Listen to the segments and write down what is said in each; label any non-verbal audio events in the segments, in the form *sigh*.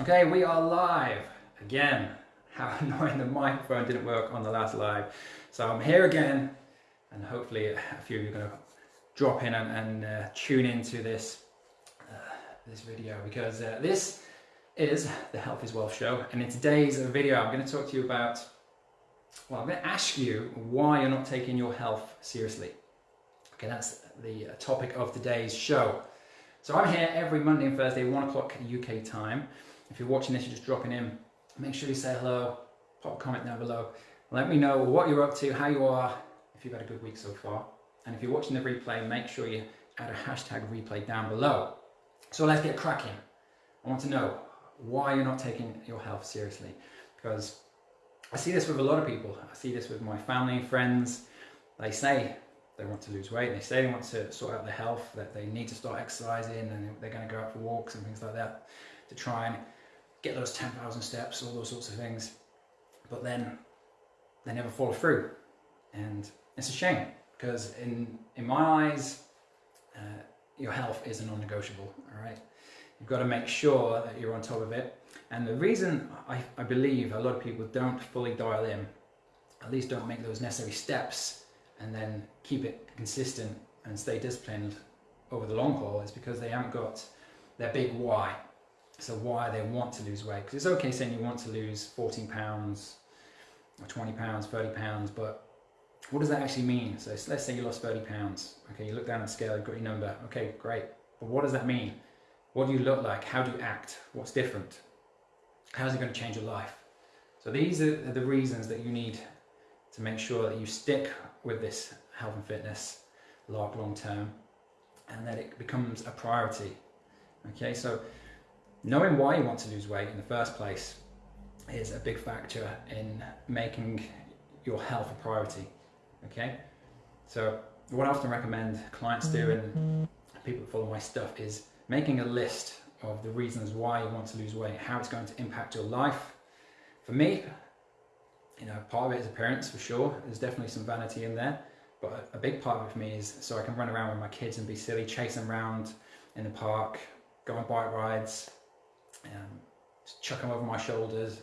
Okay, we are live again. How *laughs* annoying the microphone didn't work on the last live. So I'm here again, and hopefully a few of you are going to drop in and, and uh, tune into this uh, this video because uh, this is the Health is Wealth show, and in today's video, I'm going to talk to you about. Well, I'm going to ask you why you're not taking your health seriously. Okay, that's the uh, topic of today's show. So I'm here every Monday and Thursday, one o'clock UK time. If you're watching this, you're just dropping in, make sure you say hello, pop a comment down below. Let me know what you're up to, how you are, if you've had a good week so far. And if you're watching the replay, make sure you add a hashtag replay down below. So let's get cracking. I want to know why you're not taking your health seriously. Because I see this with a lot of people. I see this with my family and friends. They say they want to lose weight, they say they want to sort out their health, that they need to start exercising and they're going to go out for walks and things like that to try and get those 10,000 steps, all those sorts of things. But then they never follow through. And it's a shame because in, in my eyes, uh, your health is a non-negotiable, all right? You've got to make sure that you're on top of it. And the reason I, I believe a lot of people don't fully dial in, at least don't make those necessary steps and then keep it consistent and stay disciplined over the long haul is because they haven't got their big why. So why they want to lose weight. Because it's okay saying you want to lose 14 pounds or 20 pounds, 30 pounds, but what does that actually mean? So let's say you lost 30 pounds. Okay, you look down the scale, you've got your number. Okay, great. But what does that mean? What do you look like? How do you act? What's different? How's it going to change your life? So these are the reasons that you need to make sure that you stick with this health and fitness long, long term and that it becomes a priority. Okay, so knowing why you want to lose weight in the first place is a big factor in making your health a priority. Okay, so what I often recommend clients do and people that follow my stuff is making a list of the reasons why you want to lose weight, how it's going to impact your life. For me, you know, part of it is appearance for sure. There's definitely some vanity in there. But a big part of it for me is so I can run around with my kids and be silly, chase them around in the park, go on bike rides, um, chuck them over my shoulders,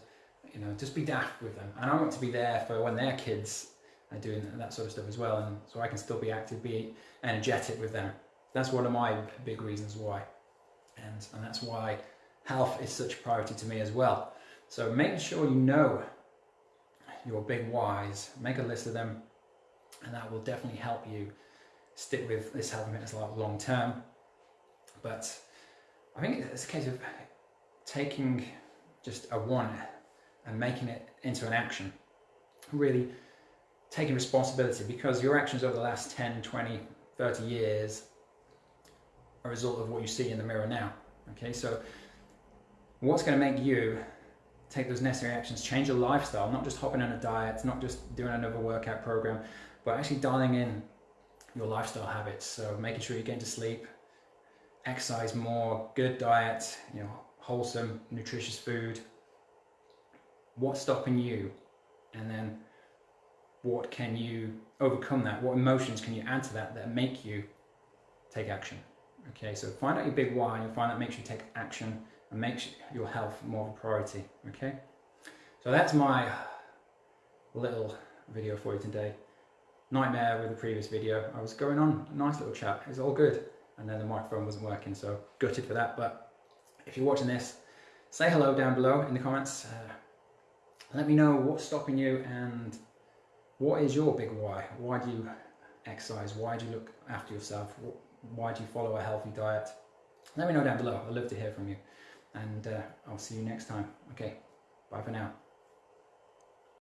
you know, just be daft with them. And I want to be there for when they're kids are doing that sort of stuff as well. And so I can still be active, be energetic with them. That's one of my big reasons why. And, and that's why health is such a priority to me as well. So making sure you know your big whys, make a list of them, and that will definitely help you stick with this health and fitness long term. But I think it's a case of taking just a want and making it into an action. Really taking responsibility because your actions over the last 10, 20, 30 years are a result of what you see in the mirror now. Okay, so what's going to make you take those necessary actions, change your lifestyle, not just hopping on a diet, not just doing another workout program, but actually dialing in your lifestyle habits. So making sure you're getting to sleep, exercise more, good diet, you know, wholesome, nutritious food. What's stopping you? And then what can you overcome that? What emotions can you add to that that make you take action? Okay, so find out your big why, and you'll find that makes you take action and makes your health more of a priority, okay? So that's my little video for you today. Nightmare with the previous video. I was going on a nice little chat, it was all good. And then the microphone wasn't working, so gutted for that. But if you're watching this, say hello down below in the comments. Uh, let me know what's stopping you and what is your big why? Why do you exercise? Why do you look after yourself? Why do you follow a healthy diet? Let me know down below. I'd love to hear from you and uh, I'll see you next time. Okay, bye for now.